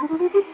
ピッ!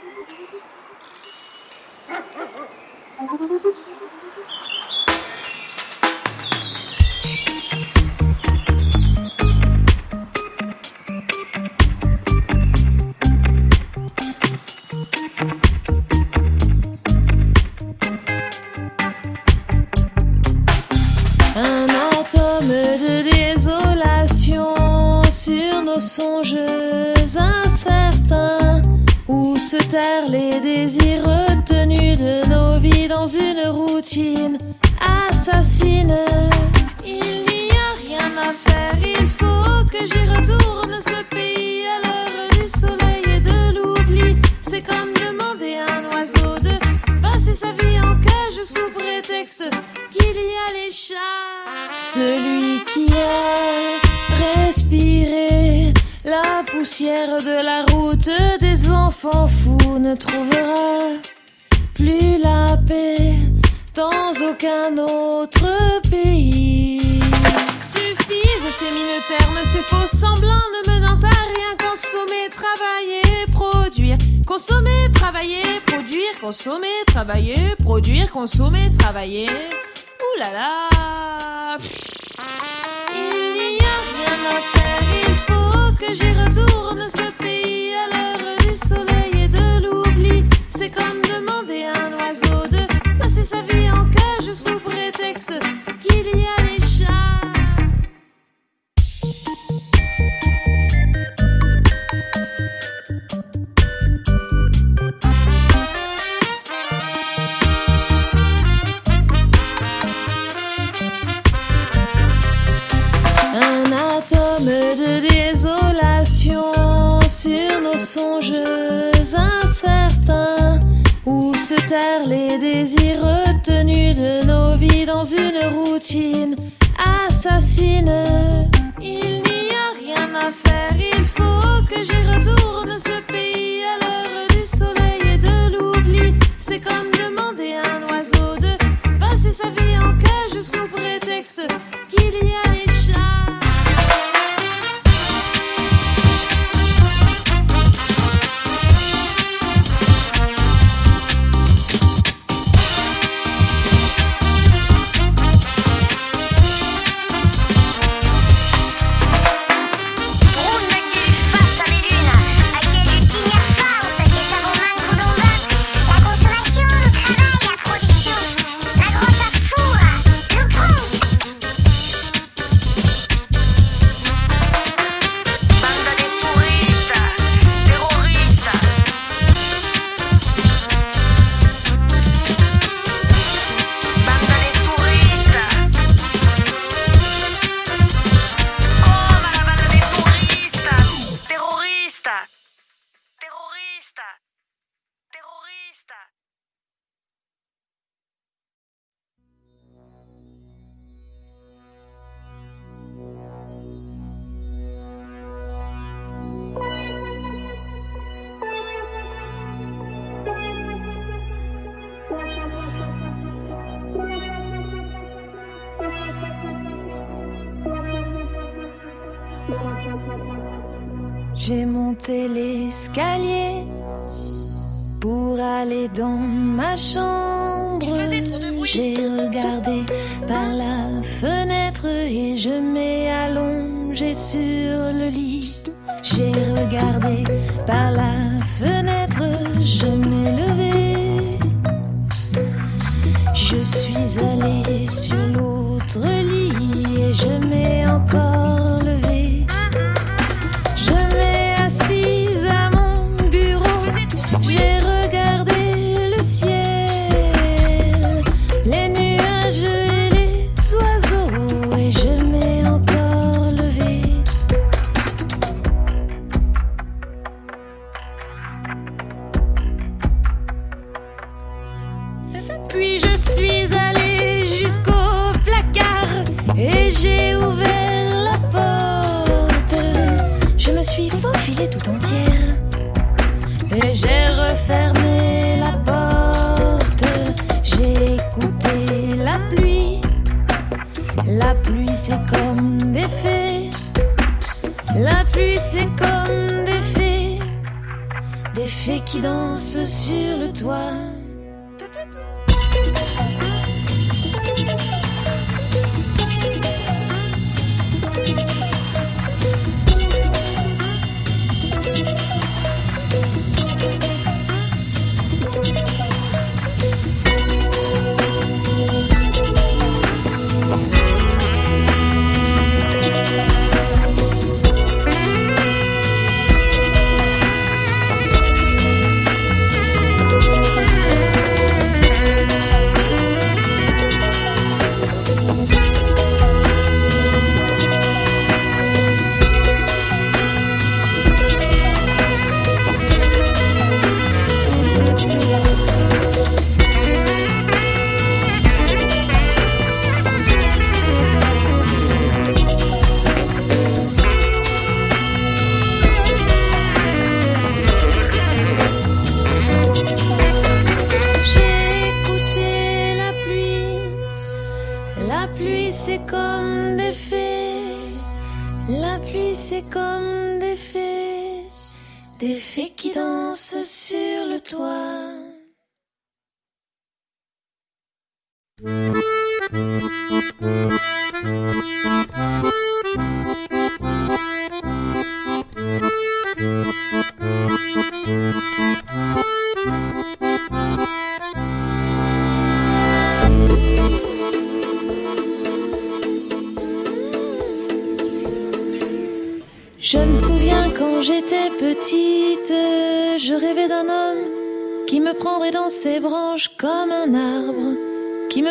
Consommer, travailler. Ouh là là.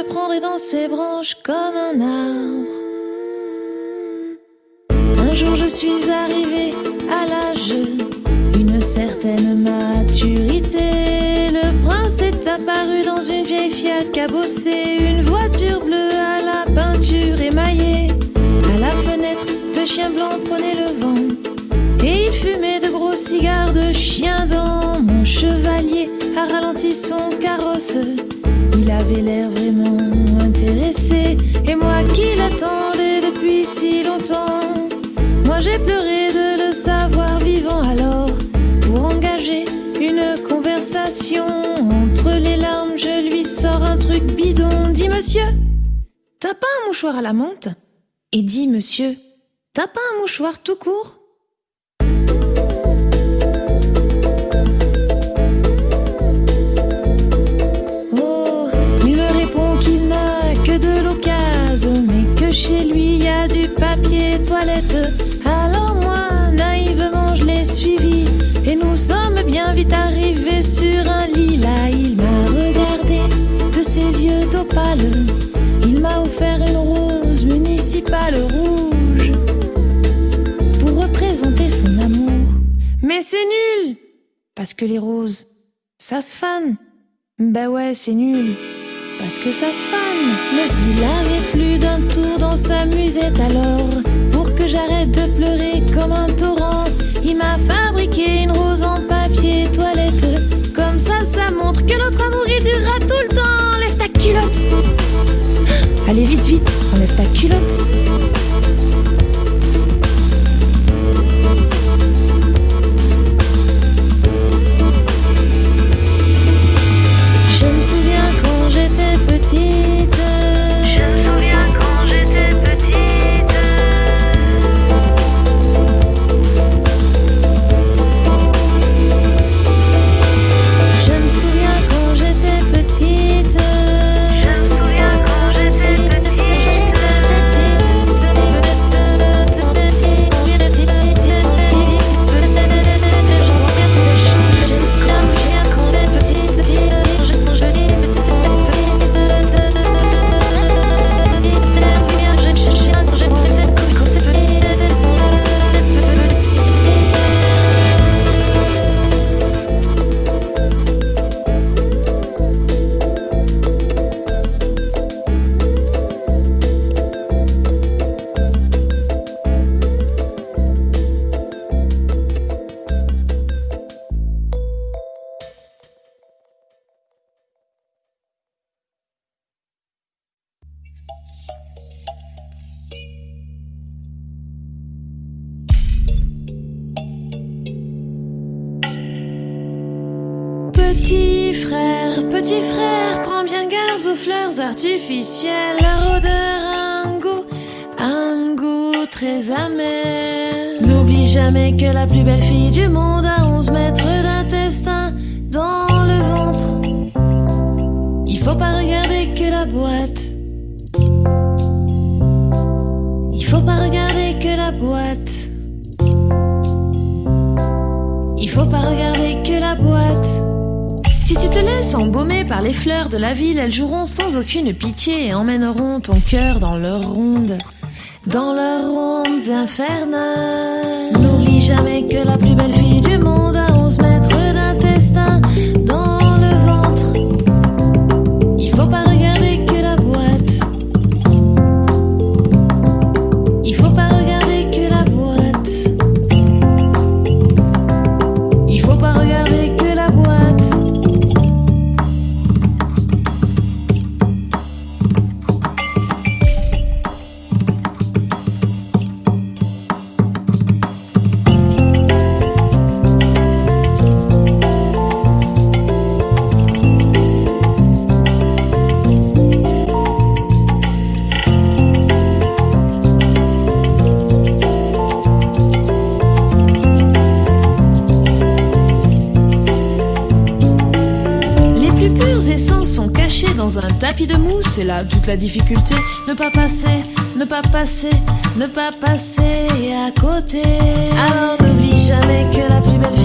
Me dans ses branches comme un arbre. Un jour je suis arrivée à l'âge d'une certaine maturité. Le prince est apparu dans une vieille Fiat cabossée, une voiture bleue à la peinture émaillée. À la fenêtre, deux chiens blancs prenaient le vent. Et il fumait de gros cigares de chien dans mon chevalier a ralenti son carrosse. Avait l'air vraiment intéressé. Et moi qui l'attendais depuis si longtemps, moi j'ai pleuré de le savoir vivant alors. Pour engager une conversation entre les larmes, je lui sors un truc bidon. Dis monsieur, t'as pas un mouchoir à la menthe? Et dis monsieur, t'as pas un mouchoir tout court? Chez lui y a du papier toilette. Alors moi, naïvement, je l'ai suivi, et nous sommes bien vite arrivés sur un lit. Là, il m'a regardé de ses yeux d'opale. Il m'a offert une rose municipale rouge pour représenter son amour. Mais c'est nul, parce que les roses, ça se fane. Bah ouais, c'est nul. Parce que ça se fane. Mais il avait plus dans sa musette alors. Pour que j'arrête de pleurer comme un torrent, il m'a fabriqué une rose en papier toilette. Comme ça, ça montre que notre amour il durera tout le temps. Enlève ta culotte. Allez, vite, vite, enlève ta culotte. Je me souviens quand j'étais petite. Faut pas regarder que la boîte. Il faut pas regarder que la boîte. Il faut pas regarder que la boîte. Si tu te laisses embaumer par les fleurs de la ville, elles joueront sans aucune pitié et emmèneront ton cœur dans leurs rondes, dans leurs rondes infernales. N'oublie jamais que la plus belle fille C'est là toute la difficulté. Ne pas passer, ne pas passer, ne pas passer à côté. Alors n'oublie jamais que la plus belle fille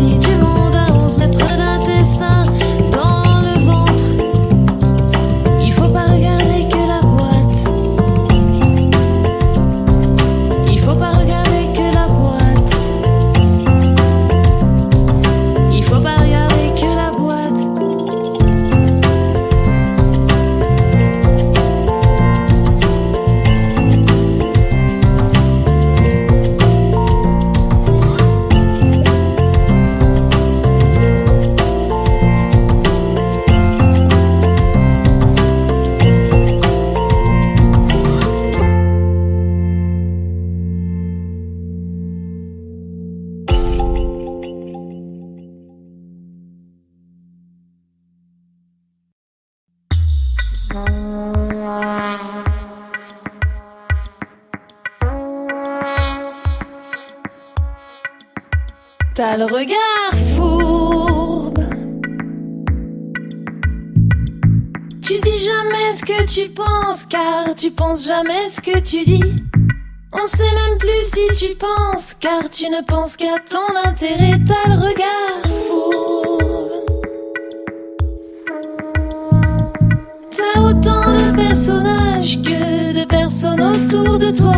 T'as le regard fourbe. Tu dis jamais ce que tu penses, car tu penses jamais ce que tu dis. On sait même plus si tu penses, car tu ne penses qu'à ton intérêt. T'as le regard fourbe. T'as autant de personnages que de personnes autour de toi.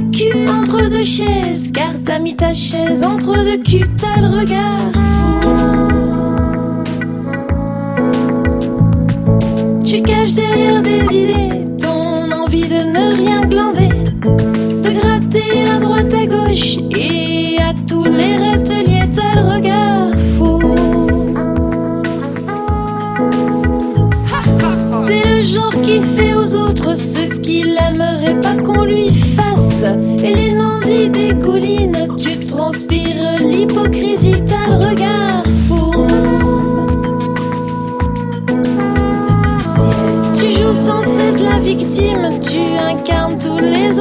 Entre deux chaises, car t'as mis ta chaise entre deux culs, t'as le regard fou. Tu caches derrière des idées ton envie de ne rien glander, de gratter à droite à gauche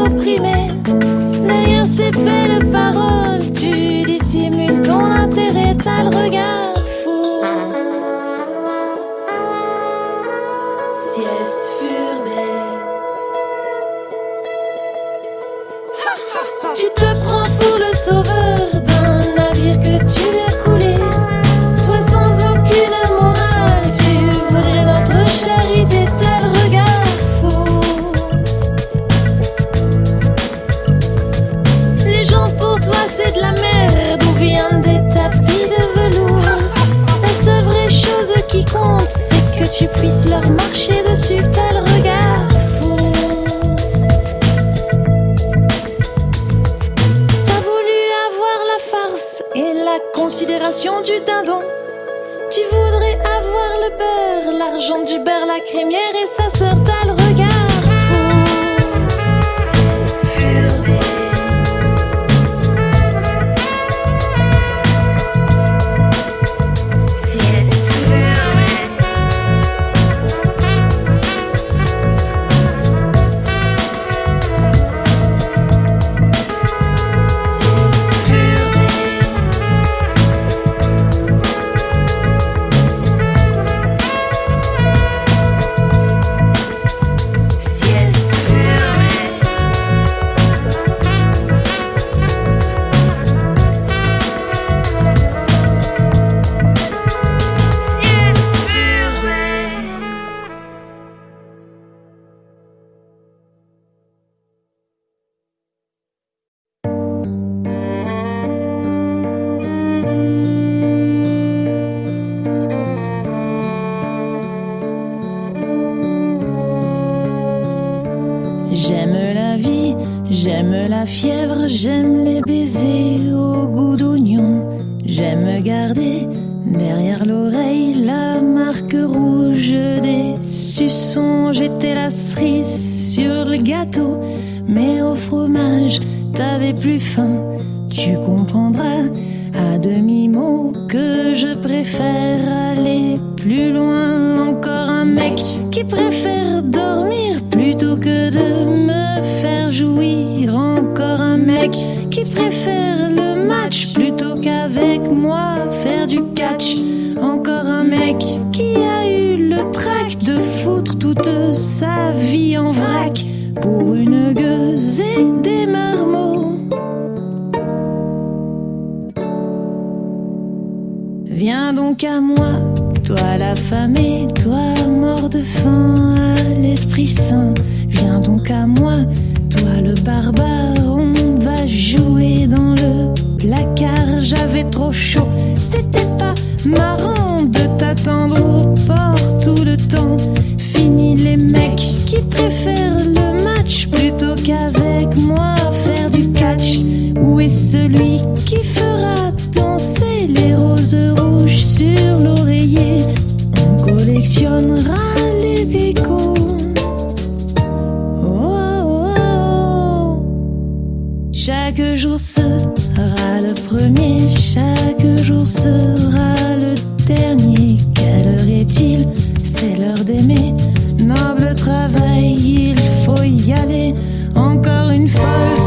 opprimés. Derrière ces belles paroles, tu dissimules ton intérêt, t'as le regard considération du dindon. Tu voudrais avoir le beurre, l'argent du beurre, la crémière et sa sœur, t'as fièvre, j'aime les baisers au goût d'oignon. J'aime garder derrière l'oreille la marque rouge des suçons. J'étais la cerise sur le gâteau, mais au fromage, t'avais plus faim. Tu comprendras à demi-mot que je préfère aller plus loin. Encore un mec qui préfère dormir plutôt que de me faire jouir. Encore un mec qui préfère le match plutôt qu'avec moi faire du catch. Encore un mec qui a eu le trac de foutre toute sa vie en vrac pour une gueuse et des marmots. Viens donc à moi, toi l'affamé, toi mort de faim à l'esprit saint. Viens donc à moi, toi le barbare, on va jouer dans le placard. J'avais trop chaud, c'était pas marrant de t'attendre au port tout le temps. Fini les mecs qui préfèrent le match plutôt qu'avec moi faire du catch. Où est celui qui fera danser les roses rouges sur l'oreiller? Les. Oh, oh, oh. Chaque jour sera le premier, chaque jour sera le dernier. Quelle heure est-il? C'est l'heure d'aimer. Noble travail, il faut y aller. Encore une folle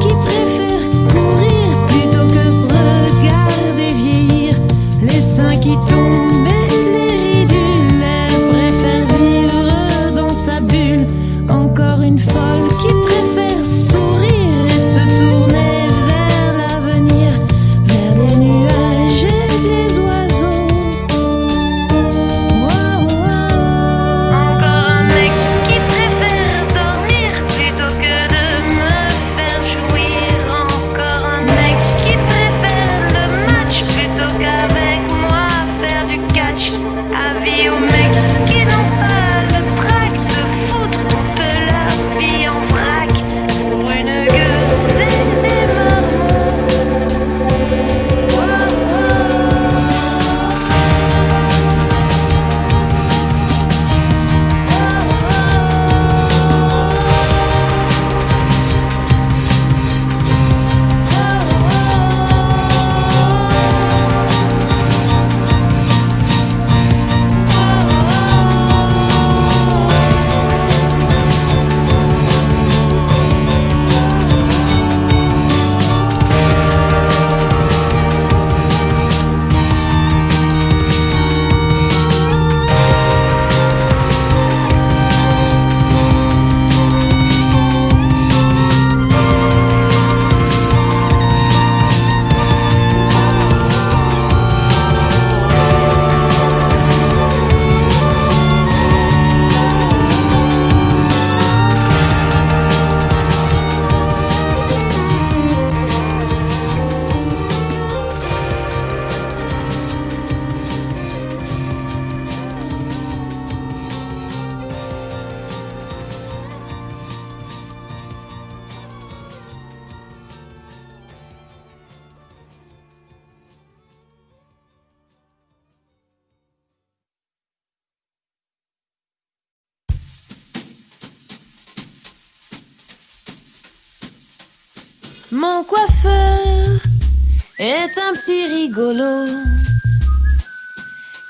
est un petit rigolo.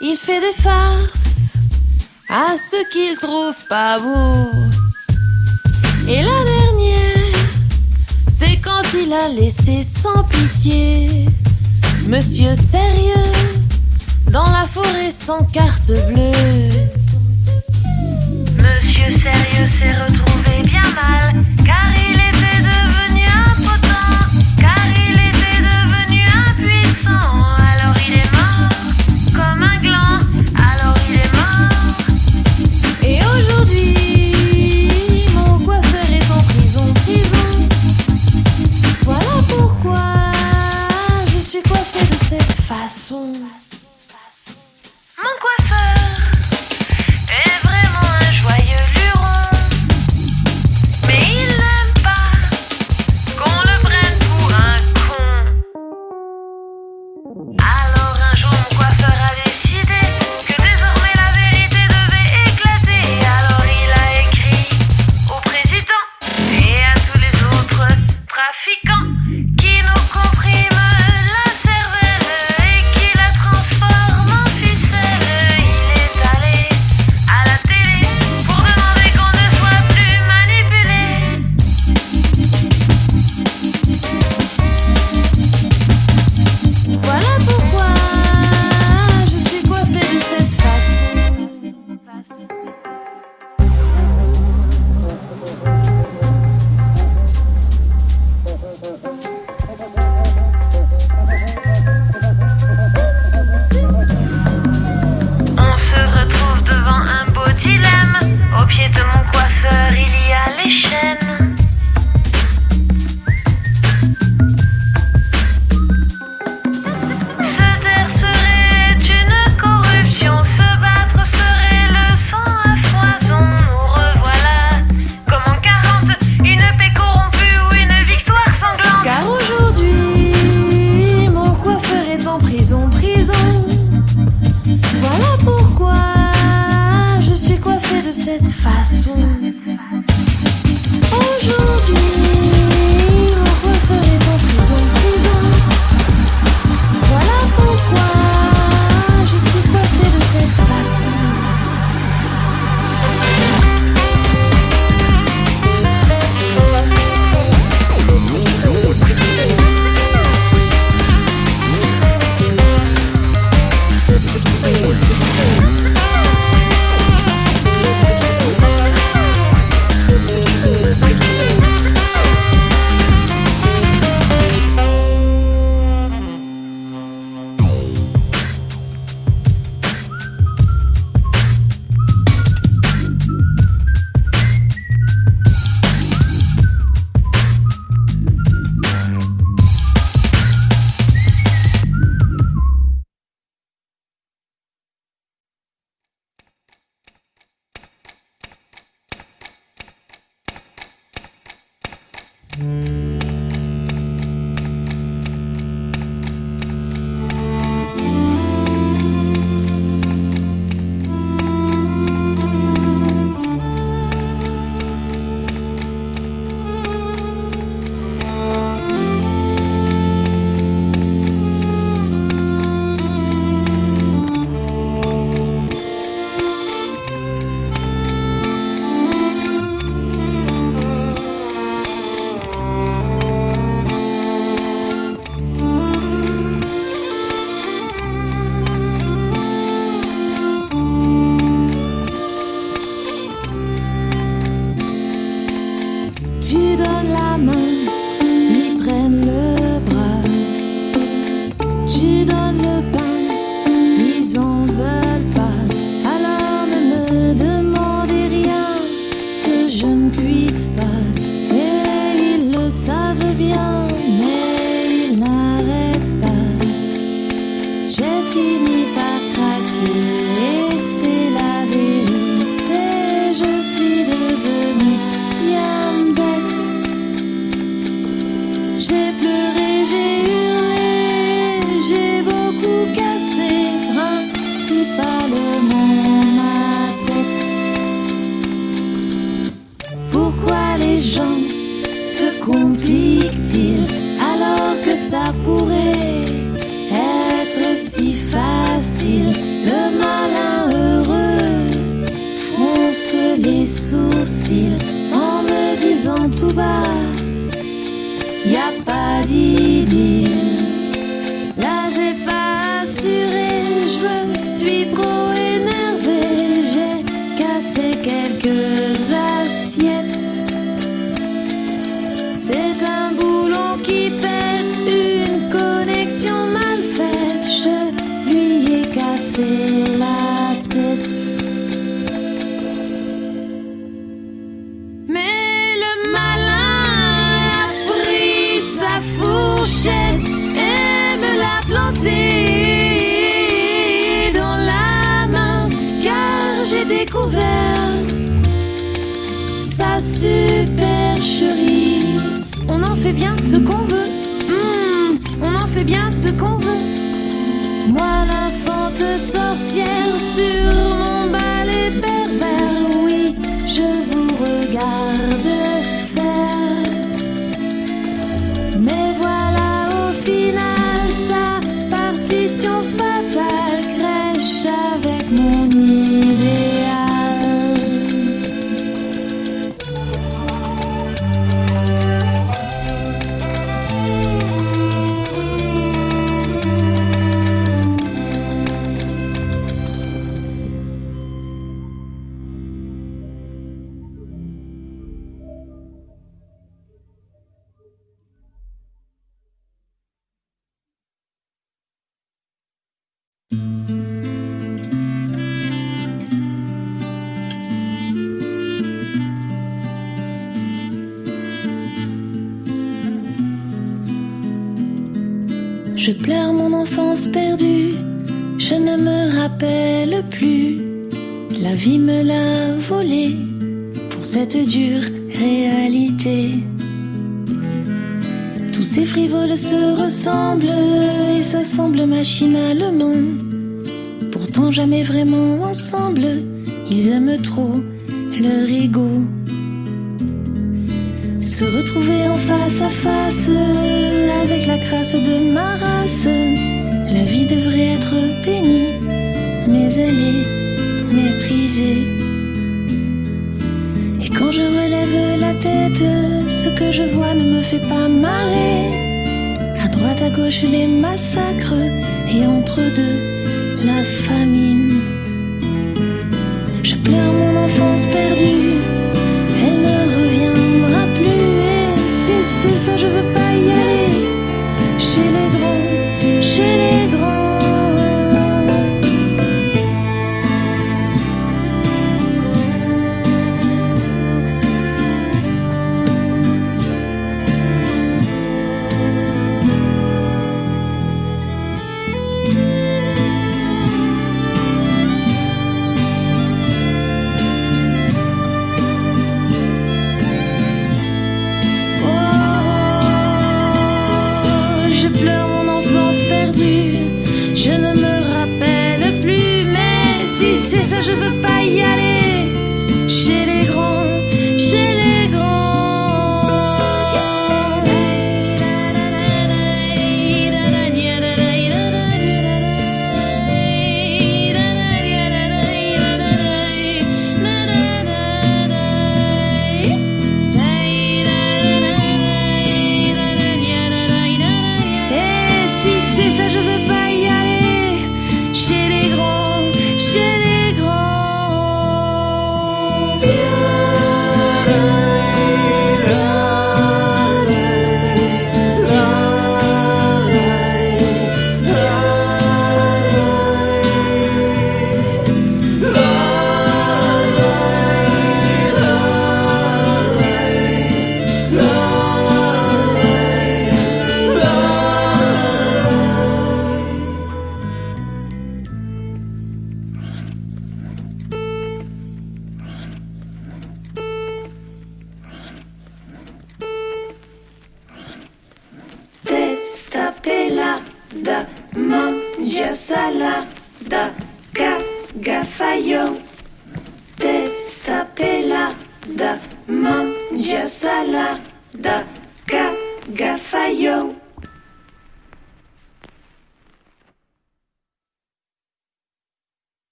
Il fait des farces à ceux qu'il trouve pas beaux. Et la dernière, c'est quand il a laissé sans pitié Monsieur sérieux dans la forêt sans carte bleue. Monsieur Sérieux s'est retrouvé bien mal, car il Je pleure mon enfance perdue, je ne me rappelle plus. La vie me l'a volée pour cette dure réalité. Tous ces frivoles se ressemblent et s'assemblent machinalement. Pourtant jamais vraiment ensemble, ils aiment trop leur ego. Se retrouver en face à face avec la crasse de ma race. La vie devrait être bénie, mais elle est méprisée. Et quand je relève la tête, ce que je vois ne me fait pas marrer. À droite, à gauche, les massacres, et entre deux, la famine. Je pleure mon enfance perdue ça, je veux pas y aller. Chez les drôles.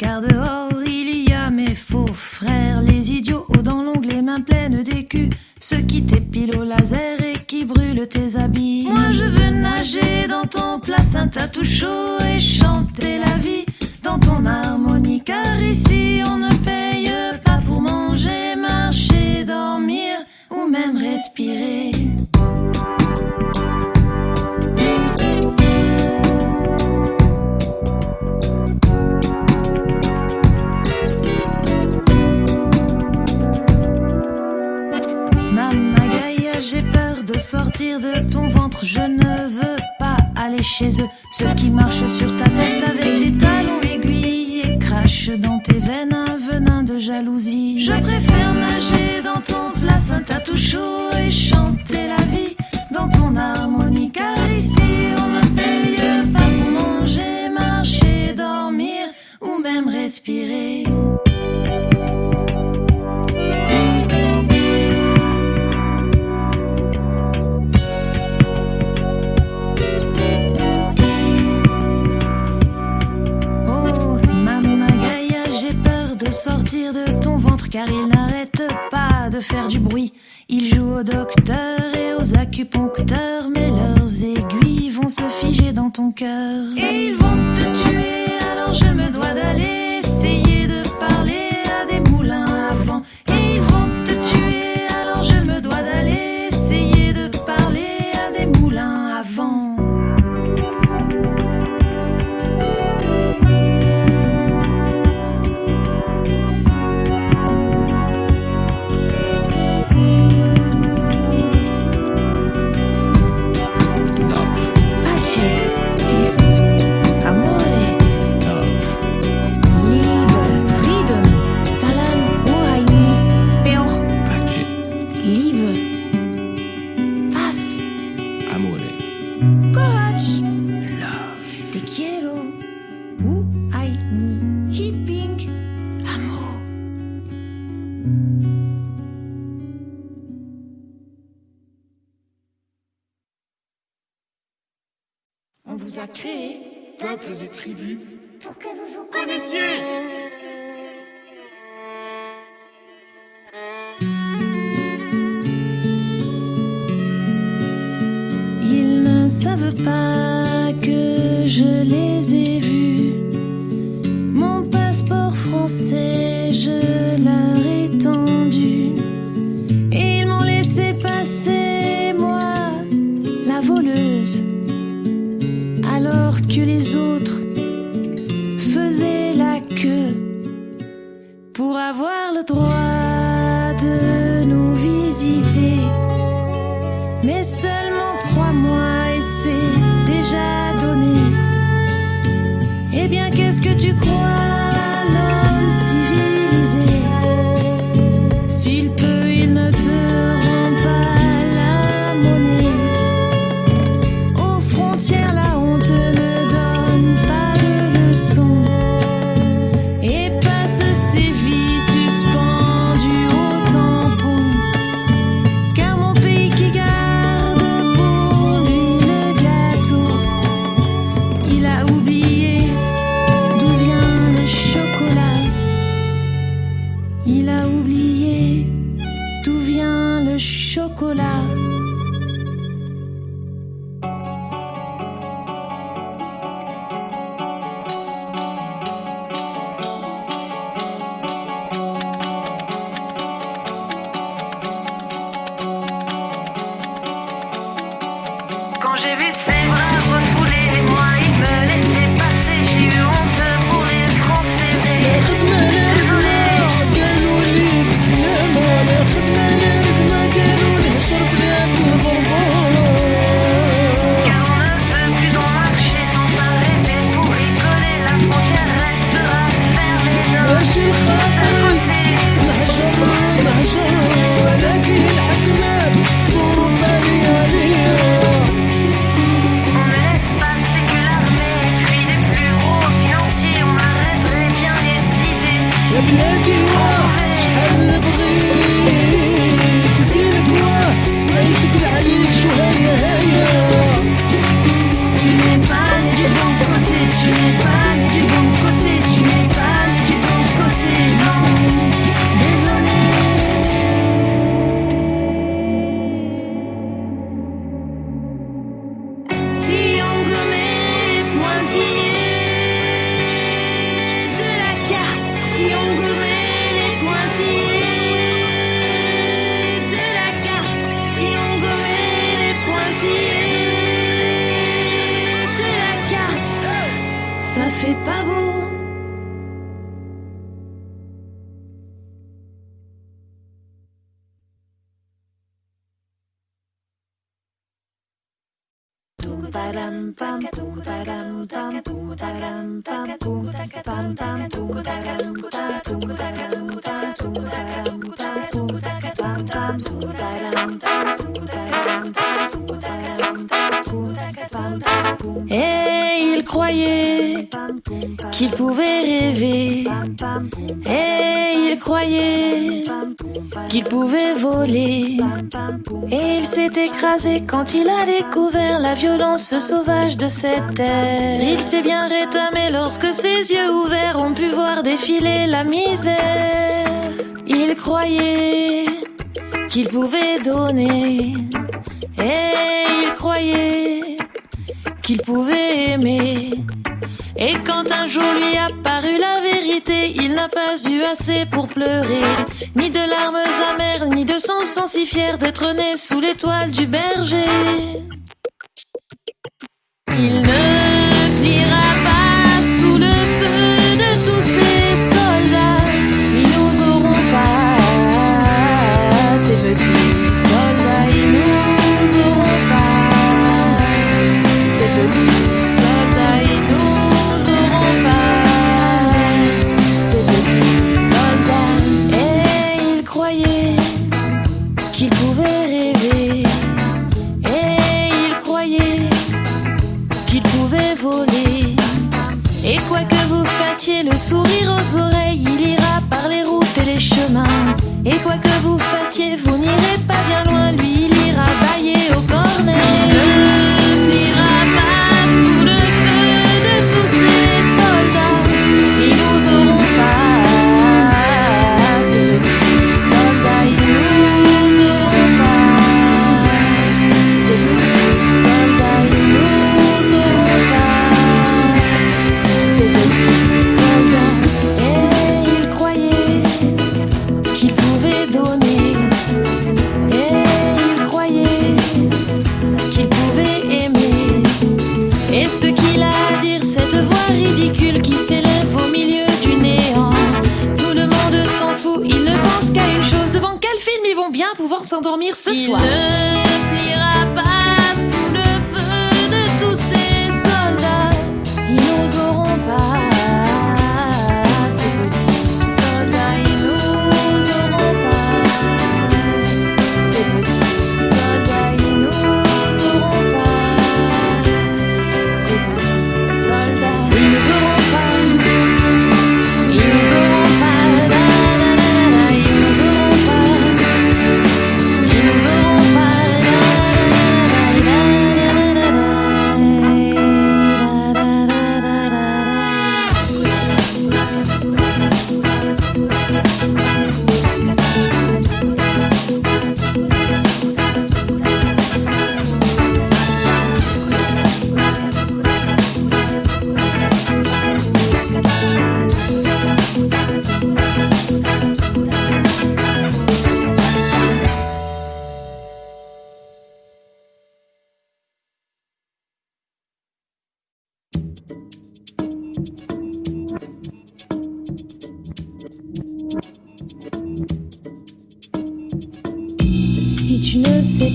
Ton peuples écrasé quand il a découvert la violence sauvage de cette terre. Il s'est bien rétamé lorsque ses yeux ouverts ont pu voir défiler la misère. Il croyait qu'il pouvait donner. Et il croyait qu'il pouvait aimer. Et quand un jour lui apparut la vérité, il n'a pas eu assez pour pleurer, ni de larmes amères, ni de son sang si fier d'être né sous l'étoile du berger. Il ne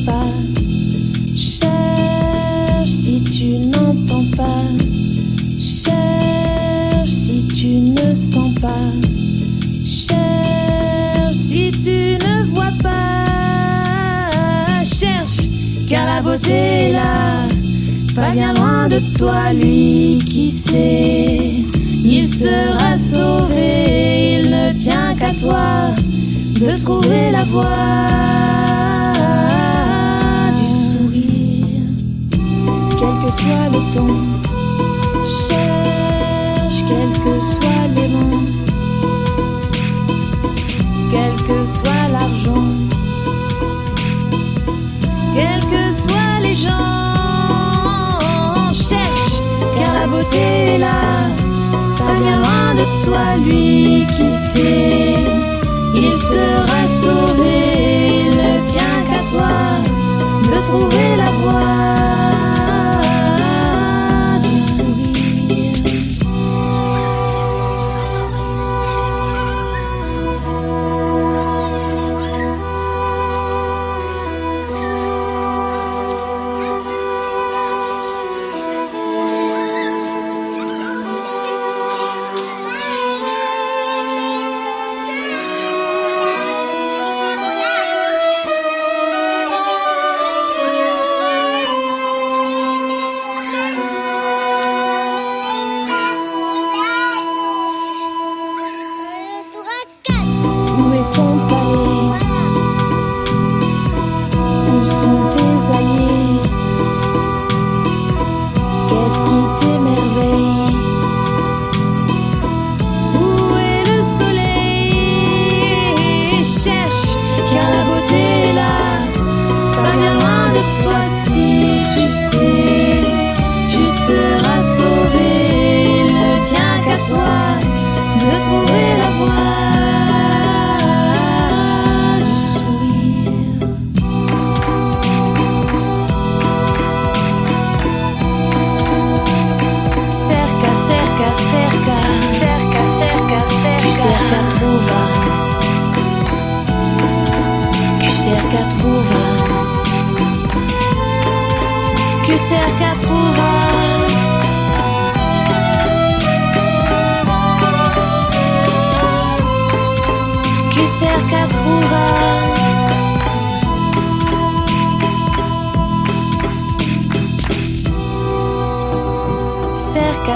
pas. Cherche si tu n'entends pas. Cherche si tu ne sens pas. Cherche si tu ne vois pas. Cherche car la beauté est là. Pas bien loin de toi, lui qui sait. Il sera sauvé, il ne tient qu'à toi de trouver la voie du sourire, quel que soit le temps. Cherche, quel que soit mots, quel que soit l'argent, quels que soient les gens. Cherche, car la beauté est là, pas bien loin de toi, lui qui sait. Il sera sauvé, il ne tient qu'à toi de trouver la voie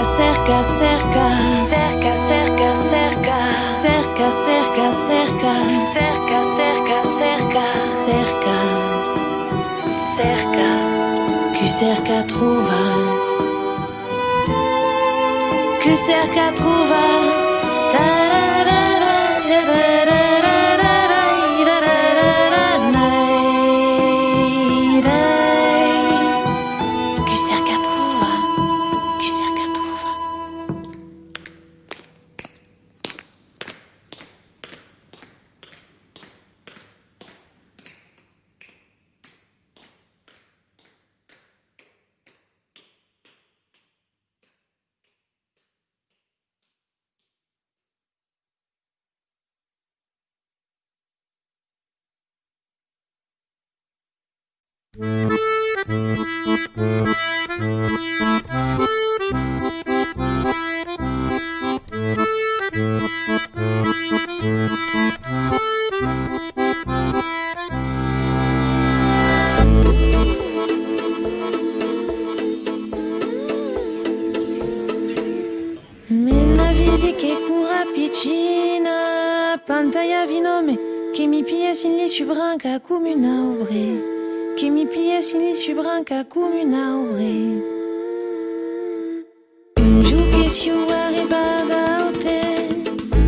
cerca, cerca. Cerca, cerca, cerca. Cerca, cerca, cerca. Cerca, cerca, cerca. Cerca. Cerca. Que cerca trouva. Que cerca trouva. ca comuna obre. Un jour que si arriba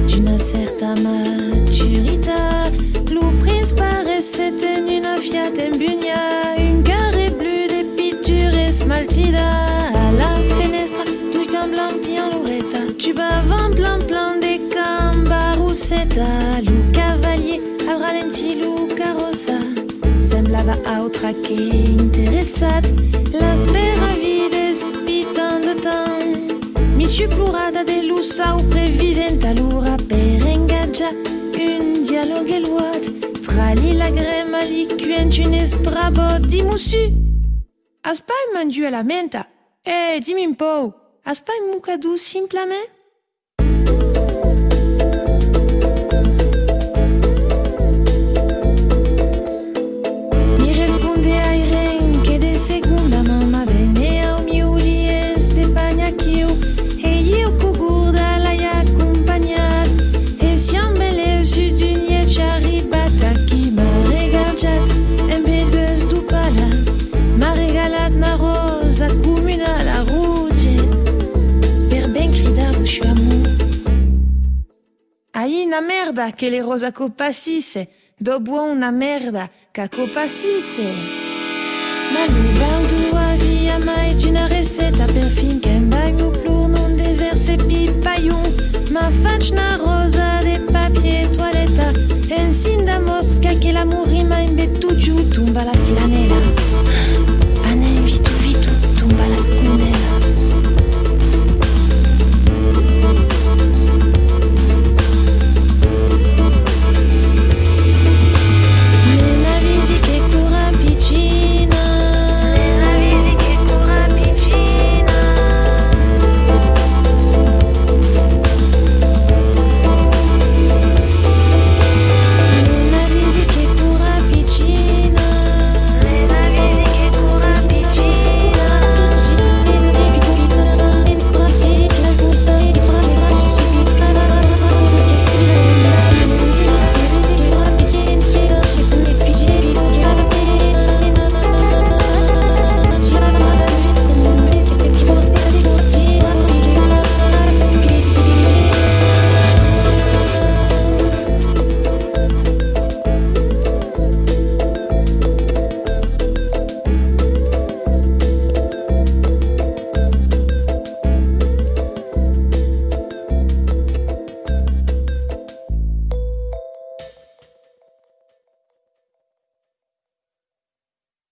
d'une certaine maturité, l'ouprise paraissait une fiat en bunia, une carré bleue de pitures smaltida, à la fenêtre, fenestra, tu blanc bien l'oretta, tu bavant plein plein des cambarusetta, le cavalier, al ralenti, le carrossa semblava a outra que interessat. Las peravides pitan de temps. Mi suplurada de luz au previvent a lura per engaja. Un dialogue eluat Trali la grema liquent un estrabot Dimusu Aspai mandu a la menta. Eh, hey, dimmi un po' Aspai mucadu simplament Aí na merda che le rosa copassisse, dopo una merda che copassisse. Ma lubaldo avia mai una receita per finché in bagno plur non deverse pipaion. Ma faccia una rosa de papier toiletta, e sin da mosca che la morima in bettucciu tumba la flanella.